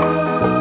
you